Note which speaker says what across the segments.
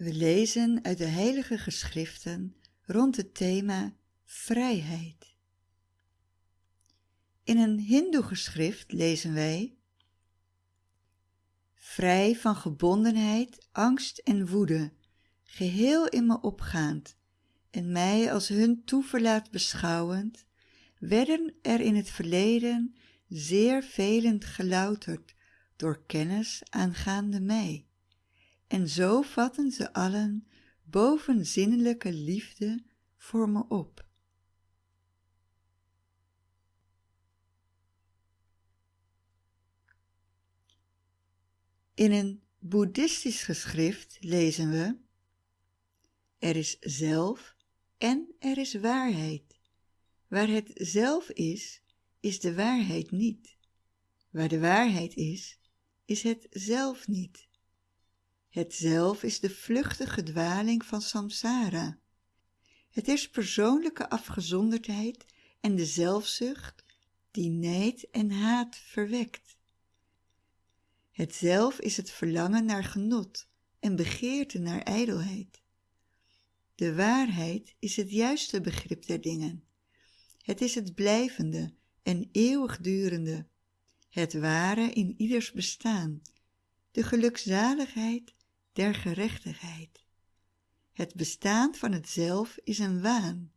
Speaker 1: We lezen uit de heilige geschriften rond het thema vrijheid. In een hindoe geschrift lezen wij Vrij van gebondenheid, angst en woede, geheel in me opgaand en mij als hun toeverlaat beschouwend, werden er in het verleden zeer velend gelouterd door kennis aangaande mij en zo vatten ze allen bovenzinnelijke liefde voor me op. In een boeddhistisch geschrift lezen we Er is zelf en er is waarheid. Waar het zelf is, is de waarheid niet. Waar de waarheid is, is het zelf niet. Het zelf is de vluchtige dwaling van samsara. Het is persoonlijke afgezonderdheid en de zelfzucht die nijd en haat verwekt. Het zelf is het verlangen naar genot en begeerte naar ijdelheid. De waarheid is het juiste begrip der dingen. Het is het blijvende en eeuwigdurende, het ware in ieders bestaan, de gelukzaligheid der gerechtigheid. Het bestaan van het zelf is een waan.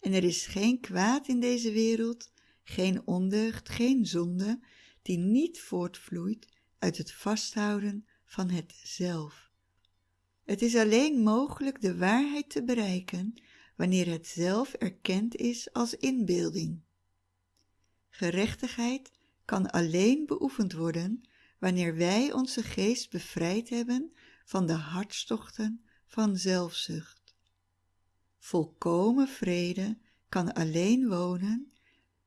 Speaker 1: En er is geen kwaad in deze wereld, geen ondeugd, geen zonde, die niet voortvloeit uit het vasthouden van het zelf. Het is alleen mogelijk de waarheid te bereiken wanneer het zelf erkend is als inbeelding. Gerechtigheid kan alleen beoefend worden wanneer wij onze geest bevrijd hebben van de hartstochten van zelfzucht. Volkomen vrede kan alleen wonen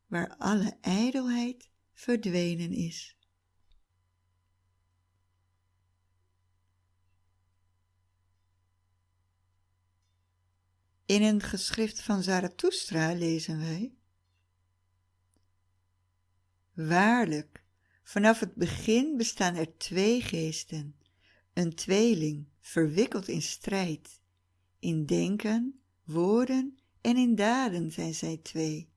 Speaker 1: waar alle ijdelheid verdwenen is. In een geschrift van Zarathustra lezen wij Waarlijk, vanaf het begin bestaan er twee geesten, een tweeling, verwikkeld in strijd. In denken, woorden en in daden zijn zij twee,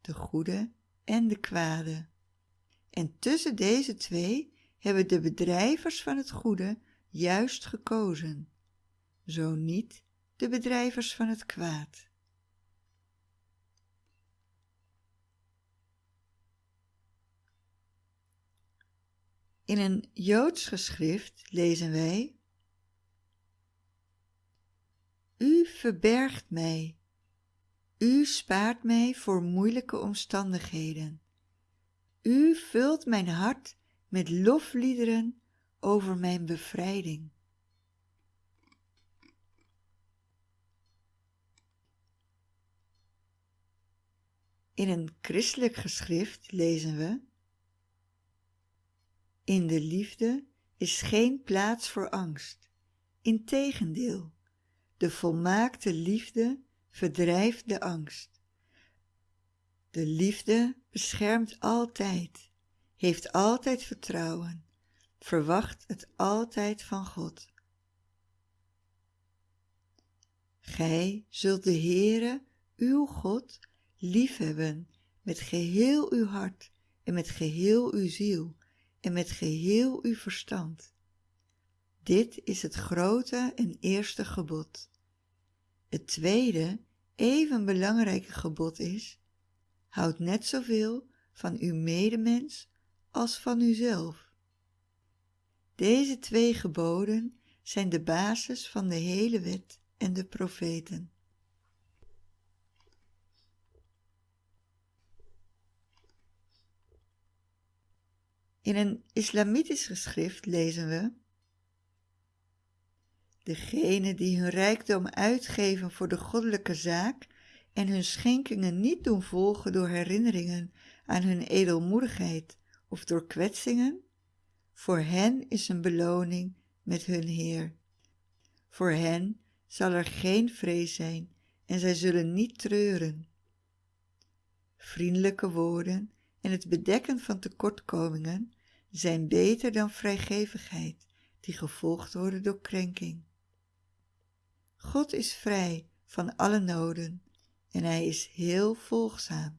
Speaker 1: de goede en de kwade. En tussen deze twee hebben de bedrijvers van het goede juist gekozen, zo niet de bedrijvers van het kwaad. In een Joods geschrift lezen wij U verbergt mij, U spaart mij voor moeilijke omstandigheden. U vult mijn hart met lofliederen over mijn bevrijding. In een christelijk geschrift lezen we In de liefde is geen plaats voor angst. Integendeel, de volmaakte liefde verdrijft de angst. De liefde beschermt altijd, heeft altijd vertrouwen, verwacht het altijd van God. Gij zult de Heere, uw God, liefhebben met geheel uw hart en met geheel uw ziel en met geheel uw verstand. Dit is het grote en eerste gebod. Het tweede, even belangrijke gebod is, houd net zoveel van uw medemens als van uzelf. Deze twee geboden zijn de basis van de hele wet en de profeten. In een islamitisch geschrift lezen we Degenen die hun rijkdom uitgeven voor de goddelijke zaak en hun schenkingen niet doen volgen door herinneringen aan hun edelmoedigheid of door kwetsingen, voor hen is een beloning met hun Heer. Voor hen zal er geen vrees zijn en zij zullen niet treuren. Vriendelijke woorden en het bedekken van tekortkomingen zijn beter dan vrijgevigheid die gevolgd worden door krenking. God is vrij van alle noden en hij is heel volgzaam.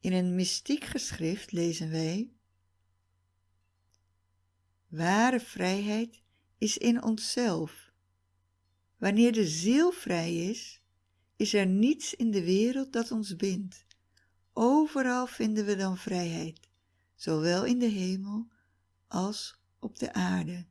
Speaker 1: In een mystiek geschrift lezen wij Ware vrijheid is in onszelf. Wanneer de ziel vrij is, is er niets in de wereld dat ons bindt. Overal vinden we dan vrijheid, zowel in de hemel als op de aarde.